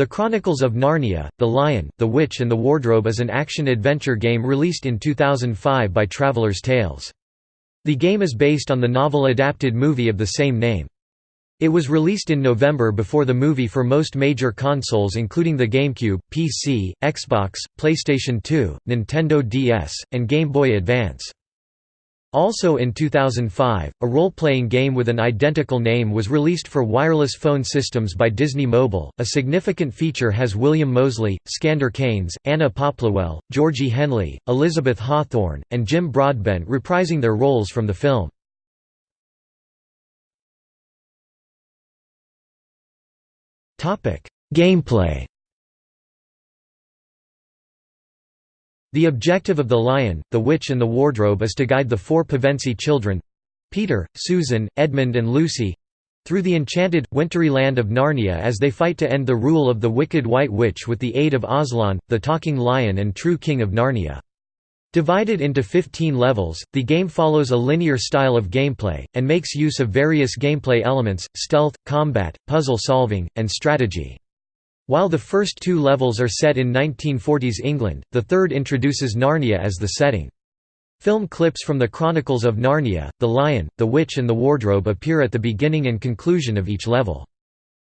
The Chronicles of Narnia, The Lion, the Witch and the Wardrobe is an action-adventure game released in 2005 by Traveller's Tales. The game is based on the novel-adapted movie of the same name. It was released in November before the movie for most major consoles including the GameCube, PC, Xbox, PlayStation 2, Nintendo DS, and Game Boy Advance. Also in 2005, a role-playing game with an identical name was released for wireless phone systems by Disney Mobile. A significant feature has William Moseley, Skandar Keynes, Anna Popplewell, Georgie Henley, Elizabeth Hawthorne, and Jim Broadbent reprising their roles from the film. Gameplay The objective of The Lion, the Witch and the Wardrobe is to guide the four Pevensie children—Peter, Susan, Edmund and Lucy—through the enchanted, wintry land of Narnia as they fight to end the rule of the wicked White Witch with the aid of Aslan, the talking lion and true king of Narnia. Divided into 15 levels, the game follows a linear style of gameplay, and makes use of various gameplay elements, stealth, combat, puzzle solving, and strategy. While the first two levels are set in 1940s England, the third introduces Narnia as the setting. Film clips from the Chronicles of Narnia, The Lion, the Witch and the Wardrobe appear at the beginning and conclusion of each level.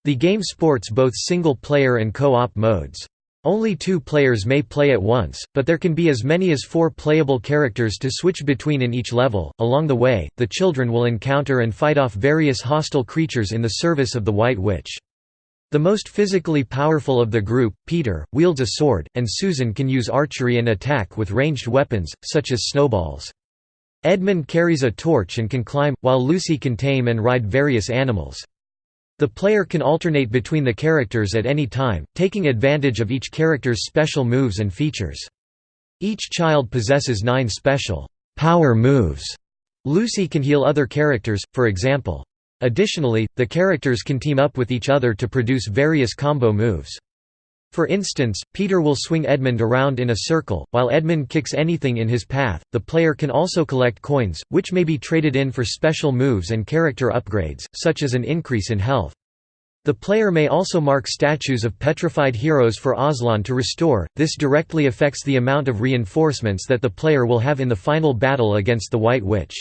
The game sports both single-player and co-op modes. Only two players may play at once, but there can be as many as four playable characters to switch between in each level. Along the way, the children will encounter and fight off various hostile creatures in the service of the White Witch. The most physically powerful of the group, Peter, wields a sword, and Susan can use archery and attack with ranged weapons, such as snowballs. Edmund carries a torch and can climb, while Lucy can tame and ride various animals. The player can alternate between the characters at any time, taking advantage of each character's special moves and features. Each child possesses nine special power moves. Lucy can heal other characters, for example. Additionally, the characters can team up with each other to produce various combo moves. For instance, Peter will swing Edmund around in a circle, while Edmund kicks anything in his path. The player can also collect coins, which may be traded in for special moves and character upgrades, such as an increase in health. The player may also mark statues of petrified heroes for Aslan to restore, this directly affects the amount of reinforcements that the player will have in the final battle against the White Witch.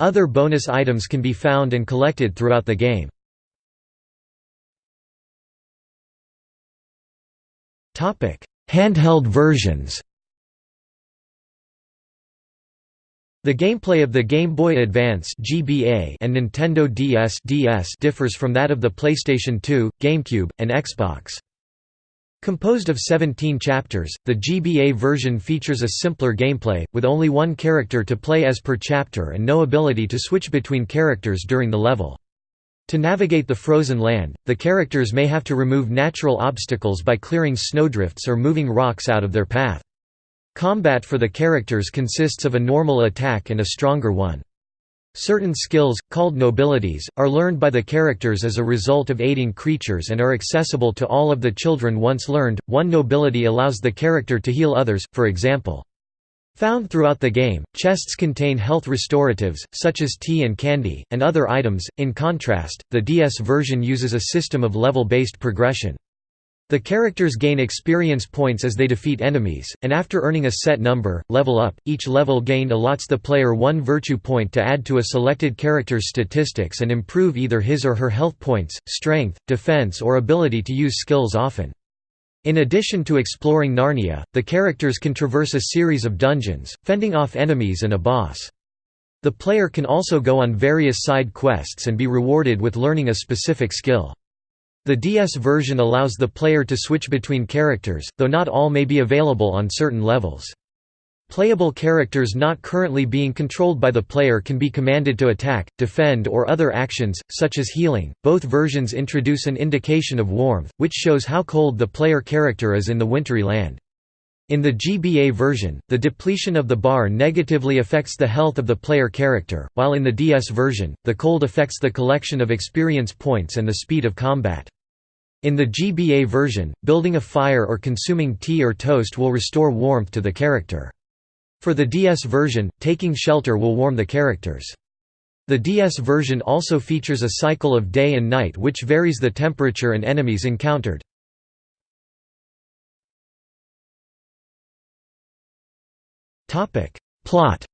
Other bonus items can be found and collected throughout the game. Handheld versions The gameplay of the Game Boy Advance (GBA) and Nintendo DS (DS) differs from that of the PlayStation 2, GameCube, and Xbox. Composed of 17 chapters, the GBA version features a simpler gameplay, with only one character to play as per chapter and no ability to switch between characters during the level. To navigate the frozen land, the characters may have to remove natural obstacles by clearing snowdrifts or moving rocks out of their path. Combat for the characters consists of a normal attack and a stronger one. Certain skills, called nobilities, are learned by the characters as a result of aiding creatures and are accessible to all of the children once learned. One nobility allows the character to heal others, for example. Found throughout the game, chests contain health restoratives, such as tea and candy, and other items. In contrast, the DS version uses a system of level-based progression. The characters gain experience points as they defeat enemies, and after earning a set number, level up. Each level gained allots the player one virtue point to add to a selected character's statistics and improve either his or her health points, strength, defense or ability to use skills often. In addition to exploring Narnia, the characters can traverse a series of dungeons, fending off enemies and a boss. The player can also go on various side quests and be rewarded with learning a specific skill. The DS version allows the player to switch between characters, though not all may be available on certain levels. Playable characters not currently being controlled by the player can be commanded to attack, defend or other actions, such as healing. Both versions introduce an indication of warmth, which shows how cold the player character is in the wintry land. In the GBA version, the depletion of the bar negatively affects the health of the player character, while in the DS version, the cold affects the collection of experience points and the speed of combat. In the GBA version, building a fire or consuming tea or toast will restore warmth to the character. For the DS version, taking shelter will warm the characters. The DS version also features a cycle of day and night which varies the temperature and enemies encountered. Plot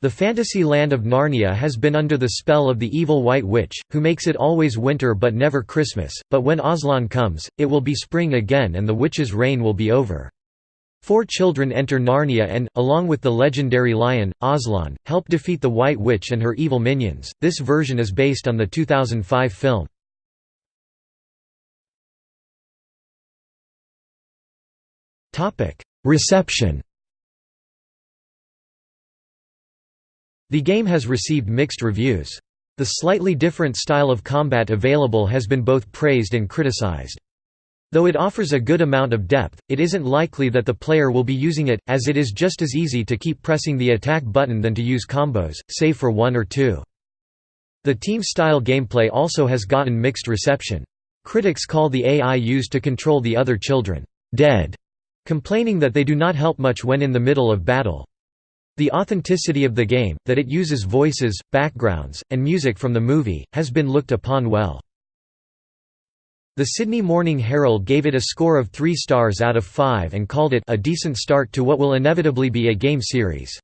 The fantasy land of Narnia has been under the spell of the evil White Witch, who makes it always winter but never Christmas, but when Aslan comes, it will be spring again and the witch's reign will be over. Four children enter Narnia and, along with the legendary lion, Aslan, help defeat the White Witch and her evil minions. This version is based on the 2005 film. Reception The game has received mixed reviews. The slightly different style of combat available has been both praised and criticized. Though it offers a good amount of depth, it isn't likely that the player will be using it, as it is just as easy to keep pressing the attack button than to use combos, save for one or two. The team-style gameplay also has gotten mixed reception. Critics call the AI used to control the other children, "'dead", complaining that they do not help much when in the middle of battle. The authenticity of the game, that it uses voices, backgrounds, and music from the movie, has been looked upon well. The Sydney Morning Herald gave it a score of 3 stars out of 5 and called it a decent start to what will inevitably be a game series.